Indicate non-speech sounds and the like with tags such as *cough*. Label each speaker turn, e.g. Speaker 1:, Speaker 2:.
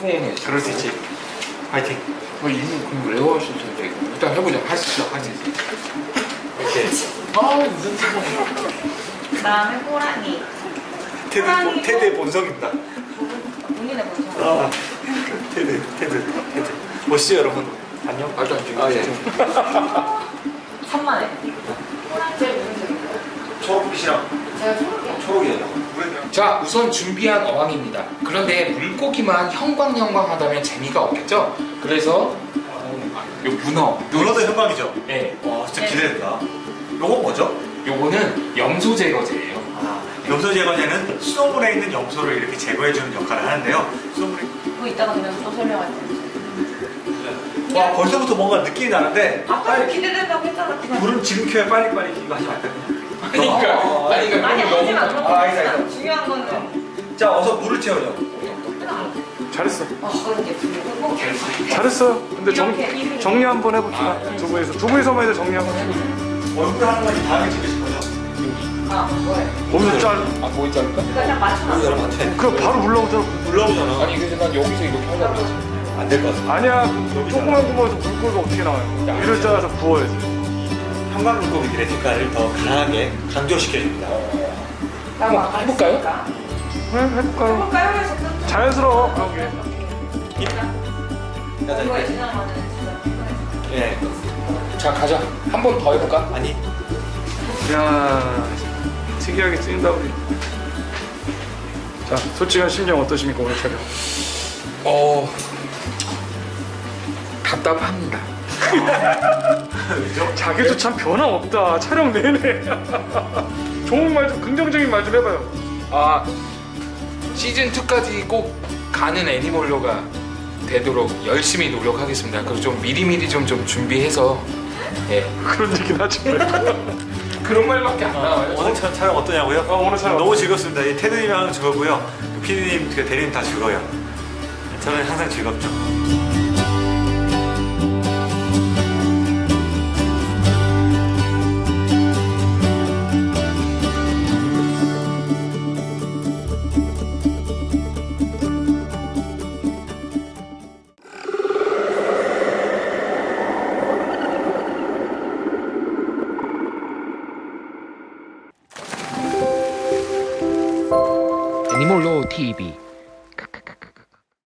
Speaker 1: 팽팽해. 그럴 수 있지. 파이팅. 뭐 이미 공부 외워하셔도 되 일단 해보자. 하시죠. 하시죠.
Speaker 2: 오케이.
Speaker 1: 아 무슨 소리야.
Speaker 3: 다음에 호랑이.
Speaker 2: 테드 테드 본성입니다.
Speaker 3: 본인의 본성.
Speaker 2: 아 테드 테드 테드. 멋있죠 여러분. 안녕.
Speaker 1: 아주 안 중요.
Speaker 2: 아 예.
Speaker 3: 천만에. 호랑이 제일 무슨 색이요?
Speaker 2: 초록빛이랑.
Speaker 3: 제가 초록이요.
Speaker 2: 초록이에요.
Speaker 1: 자 우선 준비한 어항입니다. 그런데 물고기만 형광형광하다면 재미가 없겠죠? 그래서 어, 요 문어,
Speaker 2: 문어도 현방이죠.
Speaker 1: 네,
Speaker 2: 와 진짜 기대된다. 요거 뭐죠?
Speaker 1: 요거는 염소 제거제예요.
Speaker 2: 아, 염소 제거제는 수돗물에 있는 염소를 이렇게 제거해주는 역할을 하는데요. 수돗물이
Speaker 3: 그거 이따가 그냥 또 설명할 때.
Speaker 2: 와 벌써부터 뭔가 느낌이 나는데
Speaker 3: 아까
Speaker 2: 빨리
Speaker 3: 기대된다고 했잖아. 그냥.
Speaker 2: 물은 지금 켜야 빨리 빨리 이거 하지 말까?
Speaker 1: 아니 그러니까 아니 그러니까
Speaker 2: 자 어서 물을.
Speaker 4: 잘했어.
Speaker 3: 아 그런 게꼭
Speaker 4: 잘했어. 근데 정, 정리 한번 해봅시다. 두 분이서. 두 분이서만 해도 정리 한번 해보자.
Speaker 2: 얼굴 하는 건 다음에 찍으실 거죠?
Speaker 3: 아 뭐해?
Speaker 4: 거기서 짤.
Speaker 1: 아 않을까?
Speaker 3: 그러니까 그냥 맞춰.
Speaker 2: 여러분 안 돼.
Speaker 4: 그럼 바로 물러오잖아.
Speaker 2: 물러오잖아.
Speaker 1: 아니 그래서 난 여기서 이렇게 하려고 했지.
Speaker 2: 안될 것 같아.
Speaker 4: 아니야. 그 조그만 구멍에서 물고기가 어떻게 나와요? 위를 짜서 부어야지.
Speaker 2: 형광 물고기들의 색깔을 더 강하게 강조시켜줍니다.
Speaker 1: 한번 해볼까요?
Speaker 4: 네, 해볼까요?
Speaker 3: 해볼까요?
Speaker 4: 자연스러워. 그런 게.
Speaker 3: 이거에 지나가면 진짜 피곤해.
Speaker 2: 예.
Speaker 1: 자 가자. 한 번 더 해볼까?
Speaker 2: 아니
Speaker 4: 야 특이하게 찍는다 우리. 자, 솔직한 심정 어떠십니까 오늘 촬영?
Speaker 1: 어 답답합니다. *laughs*
Speaker 4: 자기도 참 변화 없다. 촬영 내내. *laughs* 좋은 말 좀 긍정적인 말 좀 해봐요.
Speaker 1: 아 시즌 2까지 꼭 가는 애니몰로가 되도록 열심히 노력하겠습니다. 그리고 좀 미리미리 좀 좀 준비해서 예
Speaker 4: 그런 얘기는 하지 말고. *laughs*
Speaker 1: 그런 말밖에 안 나와요.
Speaker 2: 오늘 촬- 촬영 어떠냐고요?
Speaker 4: 어, 오늘 촬영
Speaker 2: 너무 즐겁습니다. 이 테드님하고 즐거고요. 그 피디님, 그 대리님 다 즐거워요. 저는 항상 즐겁죠.
Speaker 1: 애니몰로 TV